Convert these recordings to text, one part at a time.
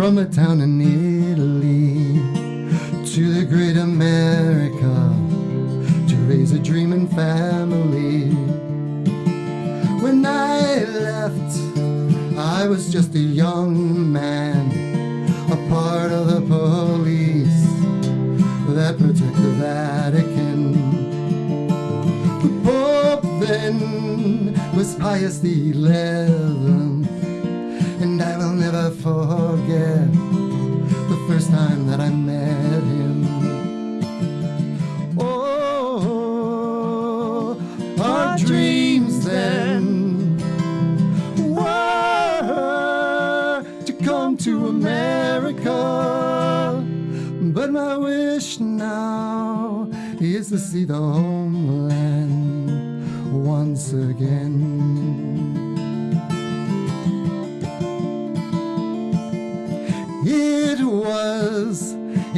from a town in Italy to the great America to raise a dreaming family. When I left, I was just a young man, a part of the police that protect the Vatican. The Pope then was Pius the Eleventh, and I will never forget the first time that I met him. Oh, our dreams then were to come to America, but my wish now is to see the homeland once again.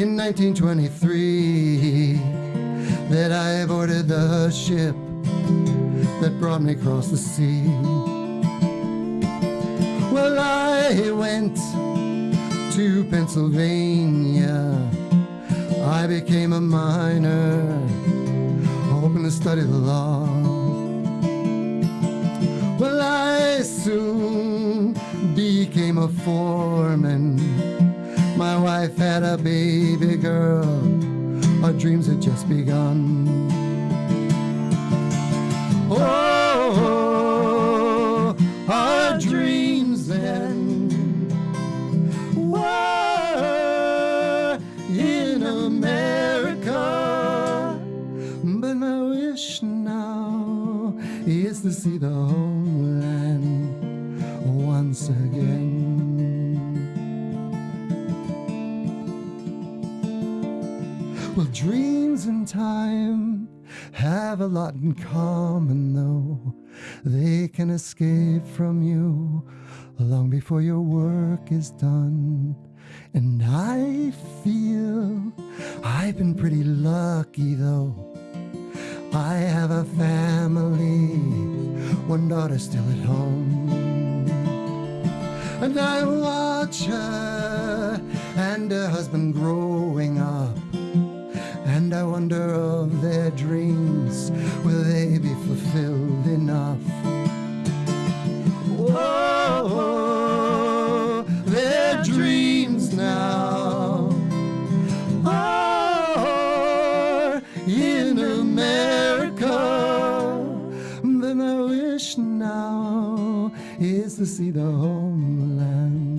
In 1923 that I boarded the ship that brought me across the sea. Well, I went to Pennsylvania. I became a miner, hoping to study the law. Well, I soon became a foreman. Wife had a baby girl. Our dreams had just begun. Oh, our dreams then were in America. But my wish now is to see the homeland once again. Well, dreams and time have a lot in common, though. They can escape from you long before your work is done. And I feel I've been pretty lucky, though. I have a family, one daughter still at home. And I watch her and her husband growing up. Wonder of their dreams, will they be fulfilled enough? Oh, their dreams now are in America. Then I wish now is to see the homeland